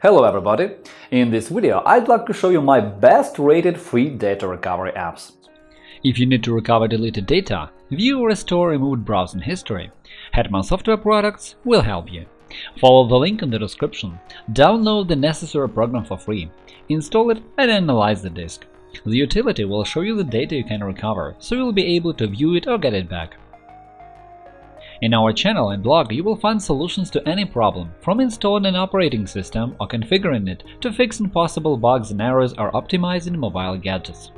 Hello everybody! In this video I'd like to show you my best rated free data recovery apps. If you need to recover deleted data, view or restore removed browsing history, Hetman Software Products will help you. Follow the link in the description, download the necessary program for free, install it and analyze the disk. The utility will show you the data you can recover, so you'll be able to view it or get it back. In our channel and blog you will find solutions to any problem, from installing an operating system or configuring it to fixing possible bugs and errors or optimizing mobile gadgets.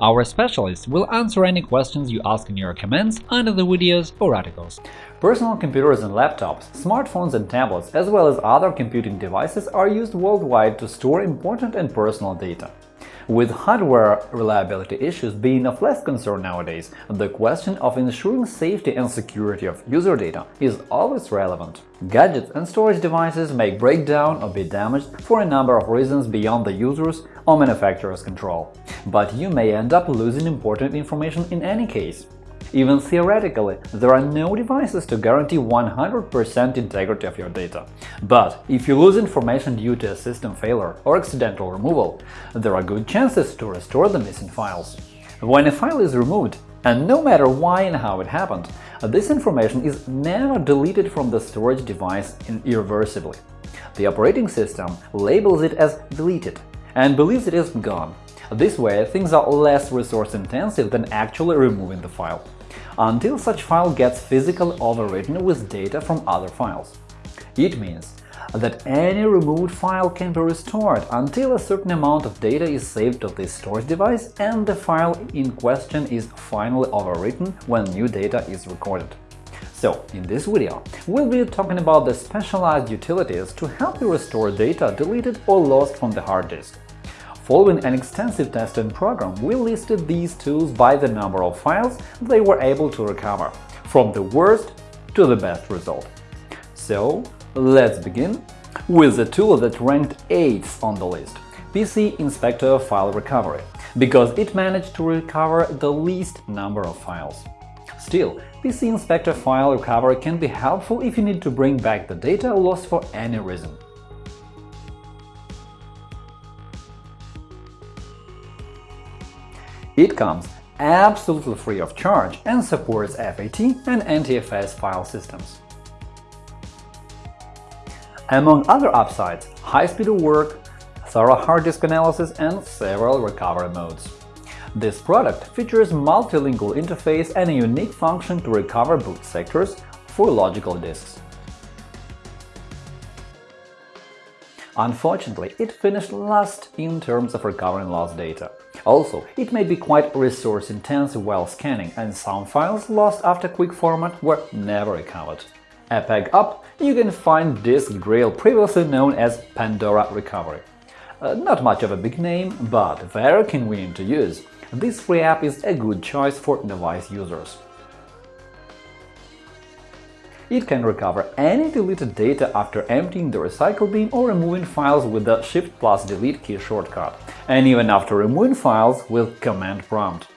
Our specialists will answer any questions you ask in your comments under the videos or articles. Personal computers and laptops, smartphones and tablets, as well as other computing devices are used worldwide to store important and personal data. With hardware reliability issues being of less concern nowadays, the question of ensuring safety and security of user data is always relevant. Gadgets and storage devices may break down or be damaged for a number of reasons beyond the user's or manufacturer's control. But you may end up losing important information in any case. Even theoretically, there are no devices to guarantee 100% integrity of your data. But if you lose information due to a system failure or accidental removal, there are good chances to restore the missing files. When a file is removed, and no matter why and how it happened, this information is never deleted from the storage device irreversibly. The operating system labels it as deleted and believes it is gone. This way, things are less resource-intensive than actually removing the file until such file gets physically overwritten with data from other files. It means that any removed file can be restored until a certain amount of data is saved to this storage device and the file in question is finally overwritten when new data is recorded. So, in this video, we'll be talking about the specialized utilities to help you restore data deleted or lost from the hard disk. Following an extensive testing program, we listed these tools by the number of files they were able to recover, from the worst to the best result. So, let's begin with the tool that ranked 8th on the list – PC Inspector File Recovery, because it managed to recover the least number of files. Still, PC Inspector File Recovery can be helpful if you need to bring back the data lost for any reason. It comes absolutely free of charge and supports FAT and NTFS file systems. Among other upsides, high-speed work, thorough hard disk analysis, and several recovery modes. This product features multilingual interface and a unique function to recover boot sectors for logical disks. Unfortunately, it finished last in terms of recovering lost data. Also, it may be quite resource-intensive while scanning, and some files lost after quick format were never recovered. A peg up, you can find Disk Drill previously known as Pandora Recovery. Uh, not much of a big name, but very convenient to use. This free app is a good choice for device users. It can recover any deleted data after emptying the recycle bin or removing files with the Shift plus Delete key shortcut, and even after removing files with Command prompt.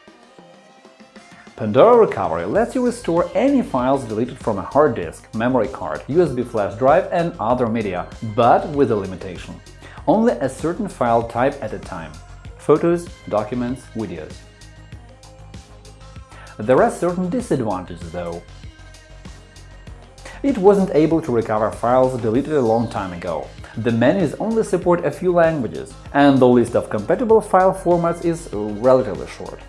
Pandora Recovery lets you restore any files deleted from a hard disk, memory card, USB flash drive and other media, but with a limitation. Only a certain file type at a time – photos, documents, videos. There are certain disadvantages, though. It wasn't able to recover files deleted a long time ago. The menus only support a few languages, and the list of compatible file formats is relatively short.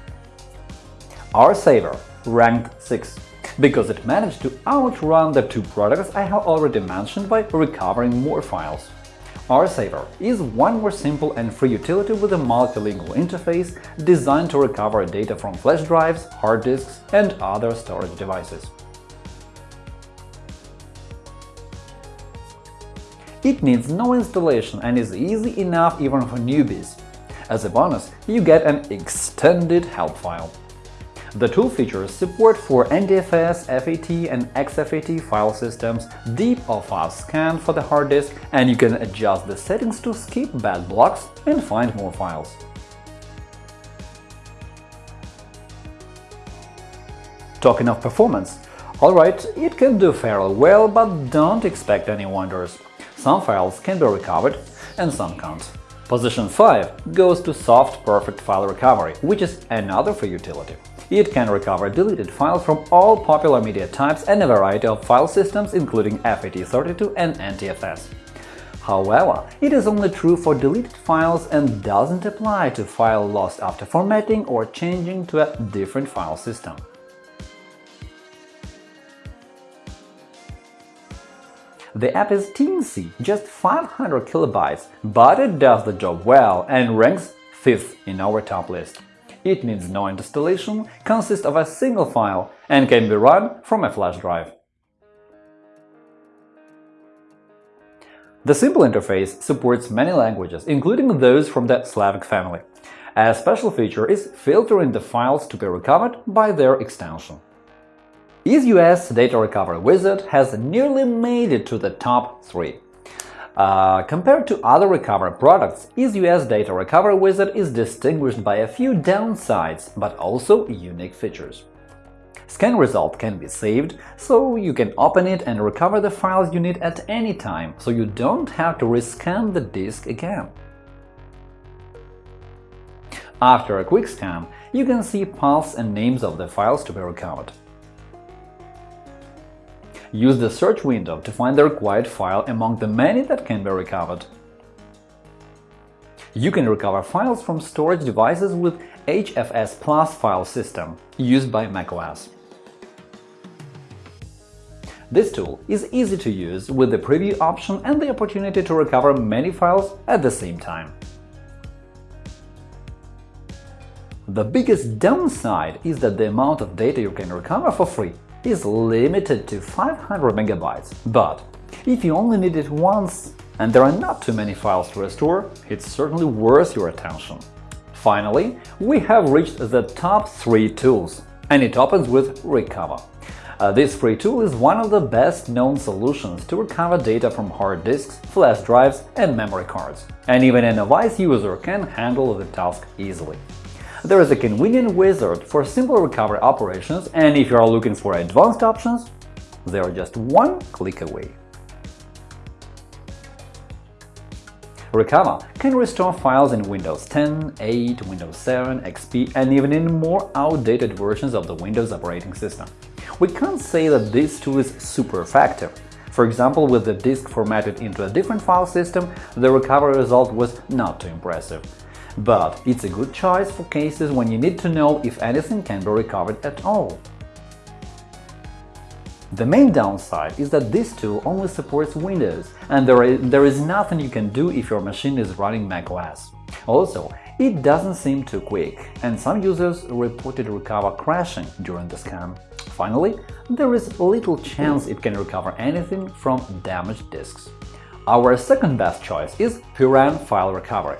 RSaver ranked 6 because it managed to outrun the two products I have already mentioned by recovering more files. RSaver is one more simple and free utility with a multilingual interface designed to recover data from flash drives, hard disks, and other storage devices. It needs no installation and is easy enough even for newbies. As a bonus, you get an extended help file. The tool features support for NTFS, FAT, and exFAT file systems, deep or fast scan for the hard disk, and you can adjust the settings to skip bad blocks and find more files. Talking of performance, alright, it can do fairly well, but don't expect any wonders. Some files can be recovered, and some can't. Position 5 goes to Soft Perfect File Recovery, which is another free utility. It can recover deleted files from all popular media types and a variety of file systems, including FAT32 and NTFS. However, it is only true for deleted files and doesn't apply to file lost after formatting or changing to a different file system. The app is teensy, just 500 kilobytes, but it does the job well and ranks 5th in our top list. It needs no installation, consists of a single file, and can be run from a flash drive. The simple interface supports many languages, including those from the Slavic family. A special feature is filtering the files to be recovered by their extension. EaseUS Data Recovery Wizard has nearly made it to the top 3. Uh, compared to other recovery products, EaseUS Data Recovery Wizard is distinguished by a few downsides, but also unique features. Scan result can be saved, so you can open it and recover the files you need at any time, so you don't have to rescan the disk again. After a quick scan, you can see paths and names of the files to be recovered. Use the search window to find the required file among the many that can be recovered. You can recover files from storage devices with HFS Plus file system, used by macOS. This tool is easy to use with the preview option and the opportunity to recover many files at the same time. The biggest downside is that the amount of data you can recover for free is limited to 500 MB, but if you only need it once and there are not too many files to restore, it's certainly worth your attention. Finally, we have reached the top three tools, and it opens with Recuva. Uh, this free tool is one of the best-known solutions to recover data from hard disks, flash drives and memory cards, and even a novice user can handle the task easily. There is a convenient wizard for simple recovery operations, and if you are looking for advanced options, they are just one click away. Recuva can restore files in Windows 10, 8, Windows 7, XP, and even in more outdated versions of the Windows operating system. We can't say that this tool is super effective. For example, with the disk formatted into a different file system, the recovery result was not too impressive but it's a good choice for cases when you need to know if anything can be recovered at all. The main downside is that this tool only supports Windows, and there is, there is nothing you can do if your machine is running macOS. Also, it doesn't seem too quick, and some users reported Recuva crashing during the scan. Finally, there is little chance it can recover anything from damaged disks. Our second best choice is Puran File Recovery.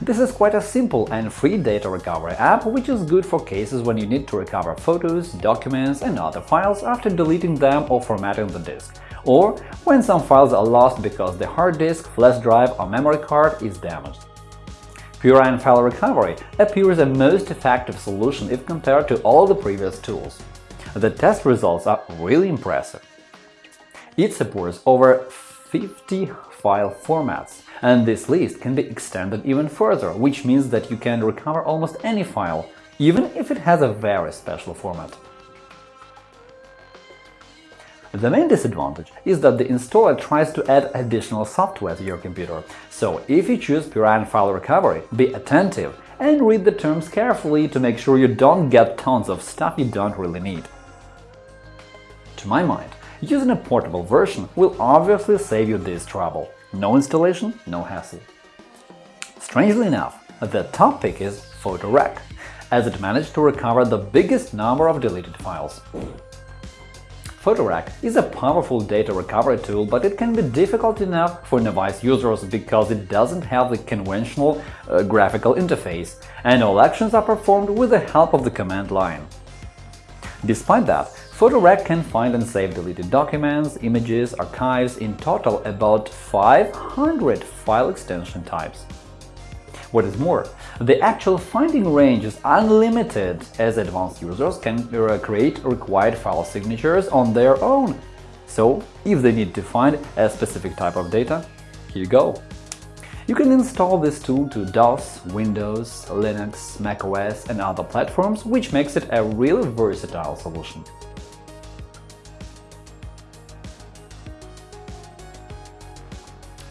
This is quite a simple and free data recovery app, which is good for cases when you need to recover photos, documents and other files after deleting them or formatting the disk, or when some files are lost because the hard disk, flash drive or memory card is damaged. Puran File Recovery appears a most effective solution if compared to all the previous tools. The test results are really impressive. It supports over 50 file formats, and this list can be extended even further, which means that you can recover almost any file, even if it has a very special format. The main disadvantage is that the installer tries to add additional software to your computer, so if you choose Puran File Recovery, be attentive and read the terms carefully to make sure you don't get tons of stuff you don't really need. To my mind, using a portable version will obviously save you this trouble. No installation, no hassle. Strangely enough, the top pick is PhotoRec, as it managed to recover the biggest number of deleted files. PhotoRec is a powerful data recovery tool, but it can be difficult enough for novice users because it doesn't have the conventional uh, graphical interface, and all actions are performed with the help of the command line. Despite that, PhotoRec can find and save deleted documents, images, archives, in total about 500 file extension types. What is more, the actual finding range is unlimited, as advanced users can uh, create required file signatures on their own. So, if they need to find a specific type of data, here you go. You can install this tool to DOS, Windows, Linux, macOS and other platforms, which makes it a really versatile solution.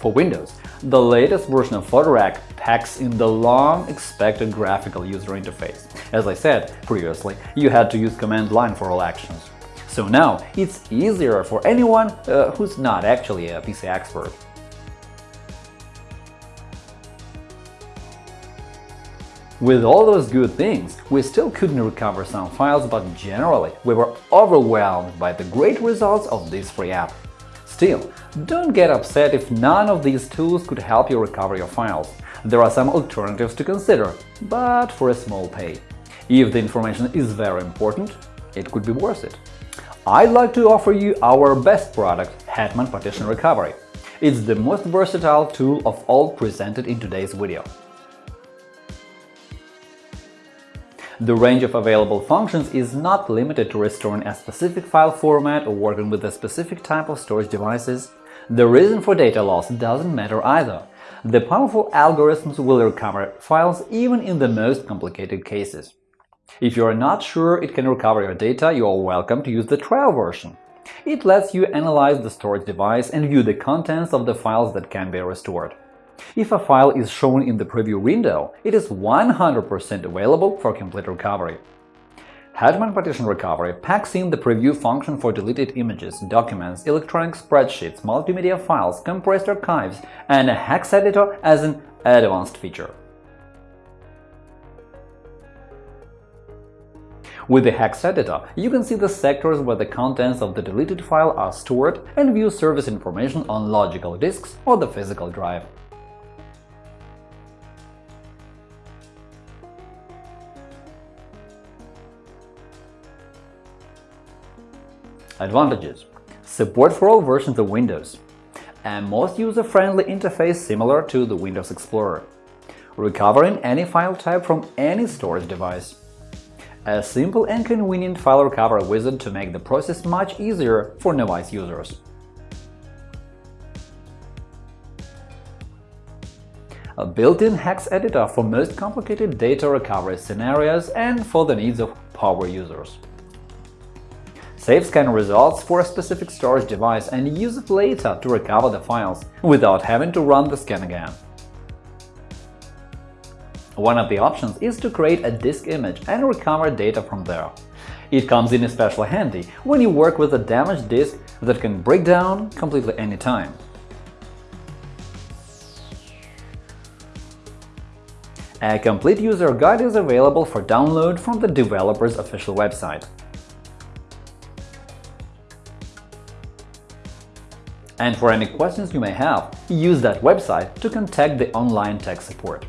For Windows, the latest version of PhotoRec packs in the long-expected graphical user interface. As I said previously, you had to use command line for all actions. So now it's easier for anyone uh, who's not actually a PC expert. With all those good things, we still couldn't recover some files, but generally we were overwhelmed by the great results of this free app. Still, don't get upset if none of these tools could help you recover your files. There are some alternatives to consider, but for a small pay. If the information is very important, it could be worth it. I'd like to offer you our best product, Hetman Partition Recovery. It's the most versatile tool of all presented in today's video. The range of available functions is not limited to restoring a specific file format or working with a specific type of storage devices. The reason for data loss doesn't matter either. The powerful algorithms will recover files even in the most complicated cases. If you are not sure it can recover your data, you are welcome to use the trial version. It lets you analyze the storage device and view the contents of the files that can be restored. If a file is shown in the preview window, it is 100% available for complete recovery. Hetman Partition Recovery packs in the preview function for deleted images, documents, electronic spreadsheets, multimedia files, compressed archives, and a hex editor as an advanced feature. With the hex editor, you can see the sectors where the contents of the deleted file are stored and view service information on logical disks or the physical drive. Advantages Support for all versions of Windows a most user-friendly interface similar to the Windows Explorer Recovering any file type from any storage device a simple and convenient file recovery wizard to make the process much easier for novice users. A built-in hex editor for most complicated data recovery scenarios and for the needs of power users. Save scan results for a specific storage device and use it later to recover the files, without having to run the scan again. One of the options is to create a disk image and recover data from there. It comes in especially handy when you work with a damaged disk that can break down completely anytime. A complete user guide is available for download from the developer's official website. And for any questions you may have, use that website to contact the online tech support.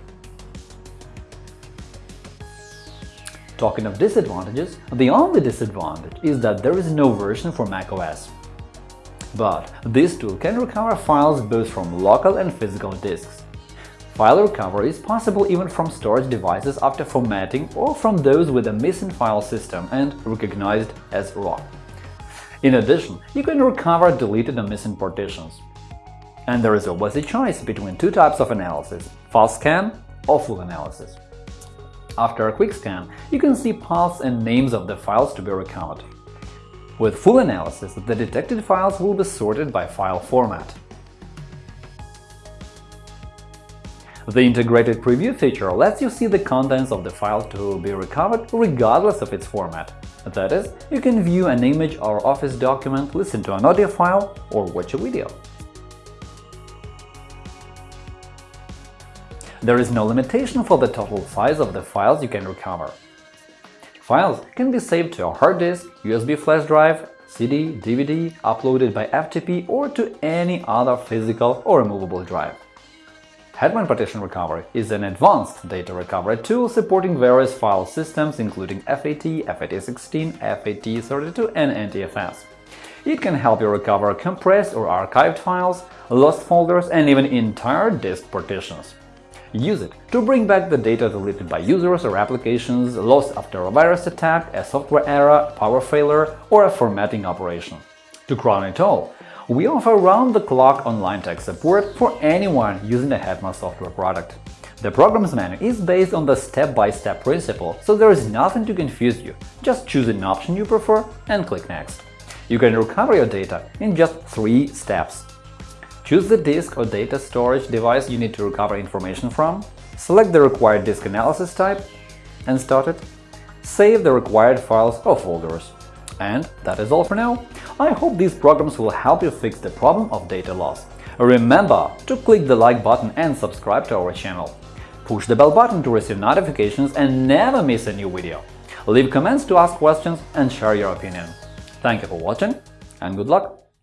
Talking of disadvantages, the only disadvantage is that there is no version for macOS. But this tool can recover files both from local and physical disks. File recovery is possible even from storage devices after formatting or from those with a missing file system and recognized as raw. In addition, you can recover deleted and missing partitions. And there is always a choice between two types of analysis – fast scan or full analysis. After a quick scan, you can see paths and names of the files to be recovered. With full analysis, the detected files will be sorted by file format. The integrated preview feature lets you see the contents of the file to be recovered regardless of its format. That is, you can view an image or Office document, listen to an audio file, or watch a video. There is no limitation for the total size of the files you can recover. Files can be saved to a hard disk, USB flash drive, CD, DVD, uploaded by FTP or to any other physical or removable drive. Hetman Partition Recovery is an advanced data recovery tool supporting various file systems including FAT, FAT16, FAT32 and NTFS. It can help you recover compressed or archived files, lost folders and even entire disk partitions. Use it to bring back the data deleted by users or applications lost after a virus attack, a software error, power failure or a formatting operation. To crown it all, We offer round-the-clock online tech support for anyone using a Hetman software product. The program's menu is based on the step-by-step -step principle, so there is nothing to confuse you. Just choose an option you prefer and click Next. You can recover your data in just three steps. Choose the disk or data storage device you need to recover information from, select the required disk analysis type, and start it. Save the required files or folders. And that is all for now. I hope these programs will help you fix the problem of data loss. Remember to click the like button and subscribe to our channel. Push the bell button to receive notifications and never miss a new video. Leave comments to ask questions and share your opinion. Thank you for watching and good luck!